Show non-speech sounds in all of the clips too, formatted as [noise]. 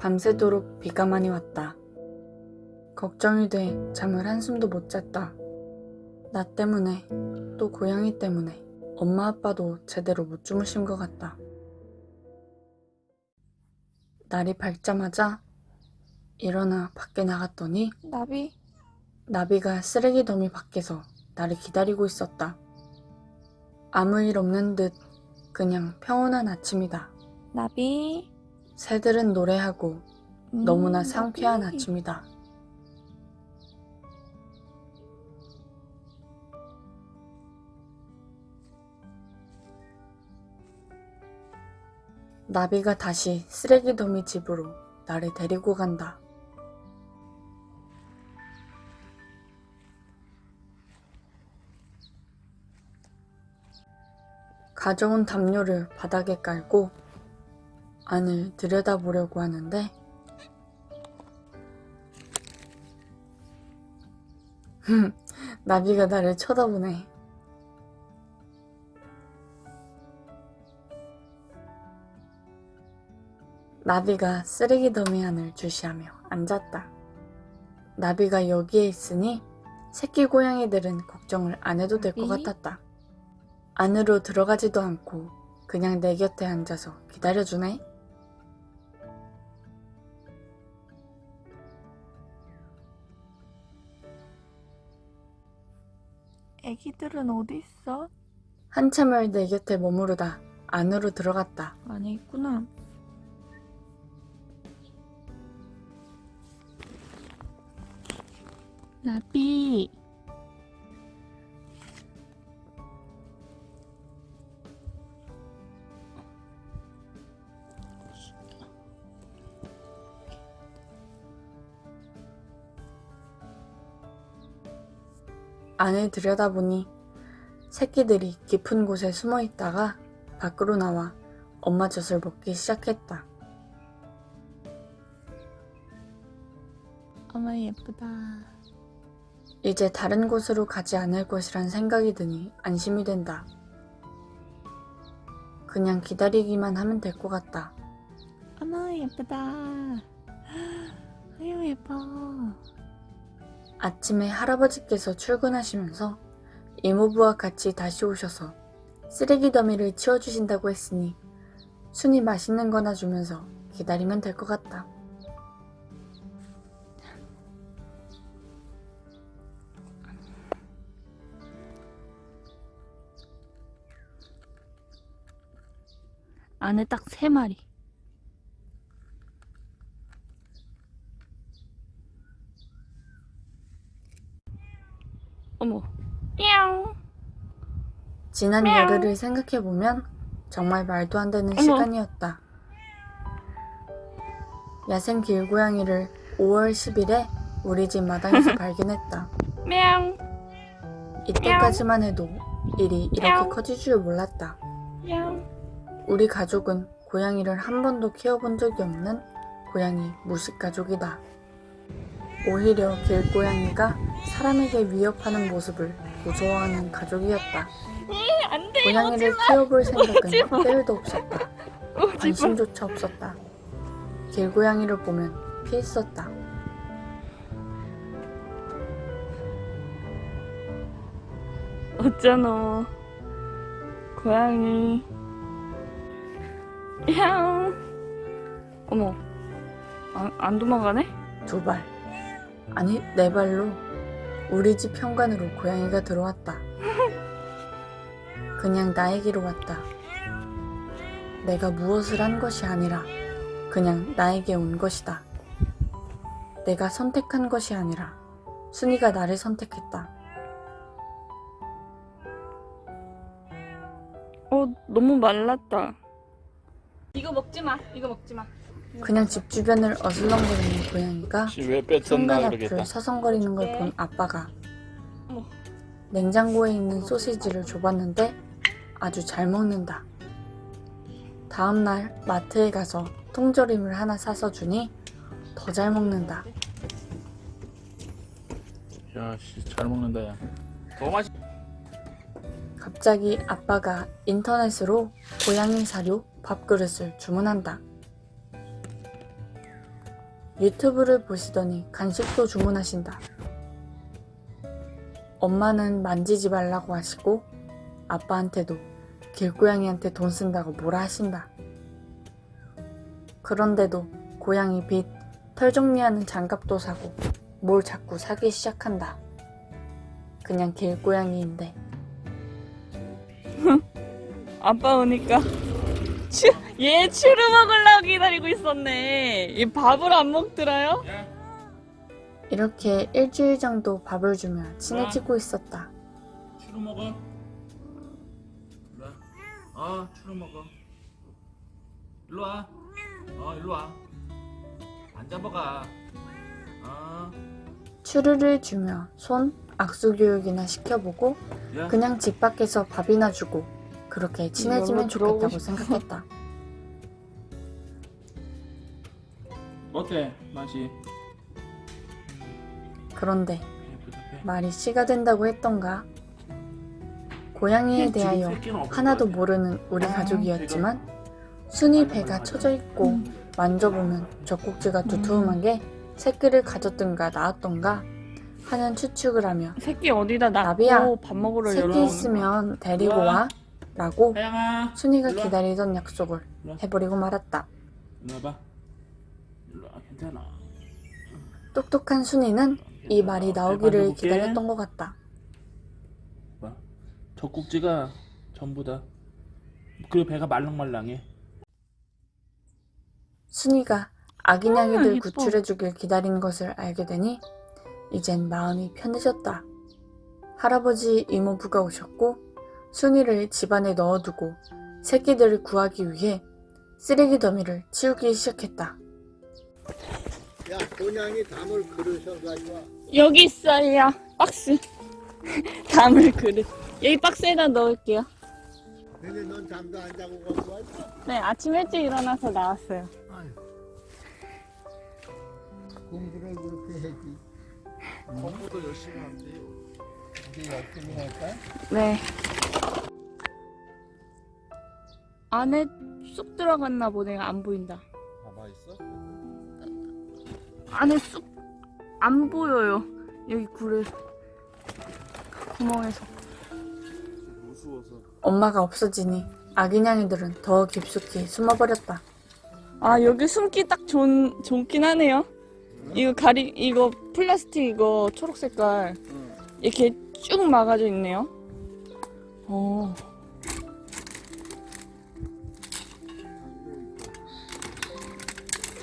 밤새도록 비가 많이 왔다. 걱정이 돼 잠을 한숨도 못 잤다. 나 때문에 또 고양이 때문에 엄마 아빠도 제대로 못 주무신 것 같다. 날이 밝자마자 일어나 밖에 나갔더니 나비 나비가 쓰레기 더미 밖에서 나를 기다리고 있었다. 아무 일 없는 듯 그냥 평온한 아침이다. 나비 새들은 노래하고 음, 너무나 상쾌한 나비. 아침이다. 나비가 다시 쓰레기 더미 집으로 나를 데리고 간다. 가져온 담요를 바닥에 깔고 안을 들여다보려고 하는데 [laughs] 나비가 나를 쳐다보네. 나비가 쓰레기 더미 안을 주시하며 앉았다. 나비가 여기에 있으니 새끼 고양이들은 걱정을 안 해도 될 것? 같았다. 안으로 들어가지도 않고 그냥 내 곁에 앉아서 기다려주네. 애기들은 어디 있어? 한참을 내 곁에 머무르다 안으로 들어갔다. 안에 있구나 나비 안을 들여다보니 새끼들이 깊은 곳에 숨어 있다가 밖으로 나와 엄마 젖을 먹기 시작했다. 어머 예쁘다 이제 다른 곳으로 가지 않을 것이란 생각이 드니 안심이 된다. 그냥 기다리기만 하면 될 것 같다. 어머 예쁘다 [gasps] 아유 예뻐 아침에 할아버지께서 출근하시면서 이모부와 같이 다시 오셔서 쓰레기 더미를 치워주신다고 했으니 순이 맛있는 거나 주면서 기다리면 될 것 같다. 안에 딱 세 마리 어머. 냐옹. 지난 열흘을 생각해보면 정말 말도 안 되는 어머. 시간이었다. 야생 길고양이를 5월 10일에 우리 집 마당에서 [laughs] 발견했다. 냐옹. 이때까지만 해도 일이 이렇게 커질 줄 몰랐다. 우리 가족은 고양이를 한 번도 키워본 적이 없는 고양이 무식 가족이다. 오히려 길고양이가 사람에게 위협하는 모습을 무서워하는 가족이었다. 안돼 고양이를 키워볼 생각은. 때일도 없었다. [laughs] 관심조차 없었다. 길고양이를 보면 피했었다. 어쩌노 고양이 야옹 어머 안, 안 도망가네? 두 발. 아니, 네 발로 우리 집 현관으로 고양이가 들어왔다. 그냥 나에게로 왔다. 내가 무엇을 한 것이 아니라 그냥 나에게 온 것이다. 내가 선택한 것이 아니라 순이가 나를 선택했다. 어 너무 말랐다 이거 먹지 마 이거 먹지 마 그냥 집 주변을 어슬렁거리는 고양이가 현관 그러겠다. 앞을 서성거리는 걸 본 아빠가. 냉장고에 있는 소시지를 줘봤는데 아주 잘 먹는다. 다음날 마트에 가서 통조림을 하나 사서 주니 더 잘 먹는다. 야, 씨, 잘 먹는다, 야. 더 맛있. 갑자기 아빠가 인터넷으로 고양이 사료 밥그릇을 주문한다. 유튜브를 보시더니 간식도 주문하신다. 엄마는 만지지 말라고 하시고 아빠한테도 길고양이한테 돈 쓴다고 뭐라 하신다. 그런데도 고양이 빗, 털 정리하는 장갑도 사고 뭘 자꾸 사기 시작한다. 그냥 길고양이인데 [laughs] 아빠 오니까 추, 얘 추루 먹으려고 기다리고 있었네. 얘 밥을 안 먹더라요? 야, 이렇게 일주일 정도 밥을 주며 친해지고 있었다. 추루 먹어. 와. 어, 추루 먹어. 일로 와. 어, 일로 와. 앉아 먹어. 어, 추루를 주며 손, 악수 교육이나 시켜보고 야. 그냥 집 밖에서 밥이나 주고 그렇게 친해지면 좋겠다고. 생각했다. [laughs] 어때? 맛이? 그런데. 말이 씨가 된다고 했던가? 고양이에 대하여 하나도 모르는 우리 가족이었지만 순이 배가 처져 있고 만져보면 젖꼭지가 두툼한 게 새끼를 가졌든가 낳았던가 하는 추측을 하며 새끼 어디다 나비야, 놔고 밥 먹으러 새끼. 있으면 데리고 와 라고 하양아. 순이가. 기다리던 약속을 해버리고 말았다. 일로 와봐. 일로 와. 괜찮아. 똑똑한 순이는 이 말이 나오기를. 기다렸던 것 같다. 봐. 젖꼭지가 전부다. 그리고 배가 말랑말랑해. 순이가 아기냥이들 음, 예뻐. 구출해주길 기다린 것을 알게 되니 이젠 마음이 편해졌다. 할아버지 이모부가 오셨고 순이를 집안에 넣어두고 새끼들을 구하기 위해 쓰레기 더미를 치우기 시작했다. 야, 곤양이 담을 그릇을 가져와. 여기 있어요. 박스. [laughs] 담을 그릇. 여기 박스에다 넣을게요. 근데 넌 잠도 안 자고 갖고 왔어? 네, 아침 일찍 일어나서 나왔어요. 아유. 공부를 그렇게 해지. 공부도 열심히 한대요. 이제 열심히 할까? 네. 안에 쑥 들어갔나 보네. 안 보인다. 봐봐 있어? 안에 쑥 안 보여요. 여기 굴에 구멍에서. 무서워서. 엄마가 없어지니 아기냥이들은 더 깊숙이 숨어버렸다. 아 여기 숨기 딱 좋은 좋긴 하네요. 이거 가리 이거 플라스틱 이거 초록 색깔 이렇게 쭉 막아져 있네요. 어.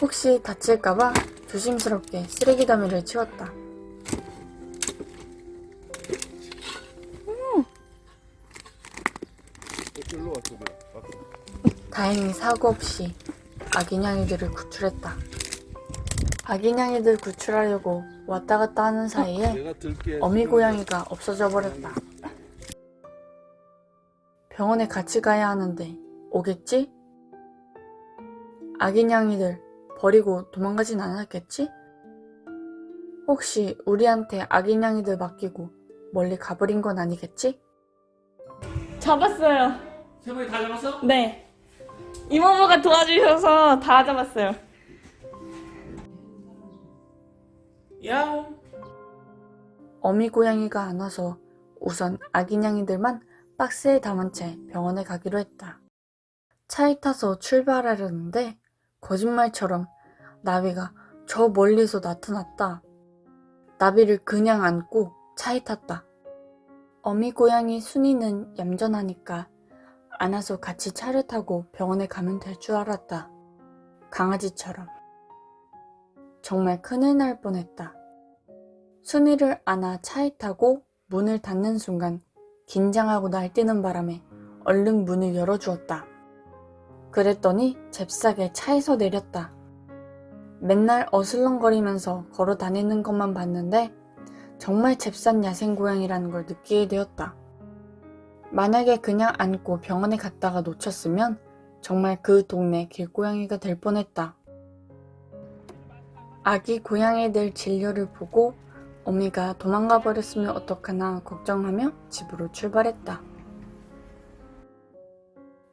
혹시 다칠까봐 조심스럽게 쓰레기 더미를 치웠다. 다행히 사고 없이 아기냥이들을 구출했다. 아기냥이들 구출하려고 왔다 갔다 하는 사이에. 어미 고양이가 없어져 버렸다. 병원에 같이 가야 하는데 오겠지? 아기냥이들 버리고 도망가진 않았겠지? 혹시 우리한테 아기냥이들 맡기고 멀리 가버린 건 아니겠지? 잡았어요. 세 마리 다 잡았어? 네. 이모부가 도와주셔서 다 잡았어요. 야옹. 어미 고양이가 안 와서 우선 아기냥이들만 박스에 담은 채 병원에 가기로 했다. 차에 타서 출발하려는데 거짓말처럼 나비가 저 멀리서 나타났다. 나비를 그냥 안고 차에 탔다. 어미 고양이 순이는 얌전하니까 안아서 같이 차를 타고 병원에 가면 될 줄 알았다. 강아지처럼. 정말 큰일 날 뻔했다. 순이를 안아 차에 타고 문을 닫는 순간 긴장하고 날뛰는 바람에 얼른 문을 열어주었다. 그랬더니 잽싸게 차에서 내렸다. 맨날 어슬렁거리면서 걸어 다니는 것만 봤는데 정말 잽싼 야생고양이라는 걸 느끼게 되었다. 만약에 그냥 안고 병원에 갔다가 놓쳤으면 정말 그 동네 길고양이가 될 뻔했다. 아기 고양이들 진료를 보고 어미가 도망가 버렸으면 어떡하나 걱정하며 집으로 출발했다.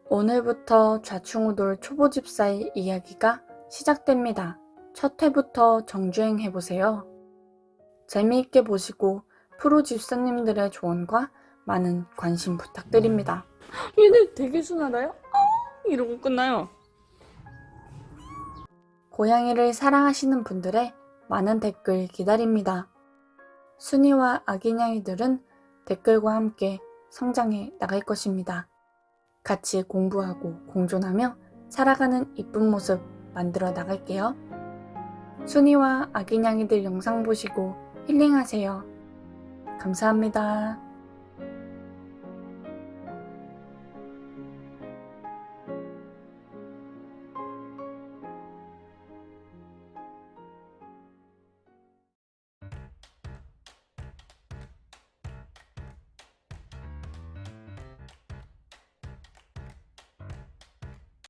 오늘부터 좌충우돌 초보 집사의 이야기가 시작됩니다. 첫 회부터 정주행 해보세요. 재미있게 보시고 프로 집사님들의 조언과 많은 관심 부탁드립니다. 얘네 되게 순하다요? 어, 이러고 끝나요. 고양이를 사랑하시는 분들의 많은 댓글 기다립니다. 순이와 아기냥이들은 댓글과 함께 성장해 나갈 것입니다. 같이 공부하고 공존하며 살아가는 이쁜 모습 만들어 나갈게요. 순이와 아기냥이들 영상 보시고 힐링하세요. 감사합니다.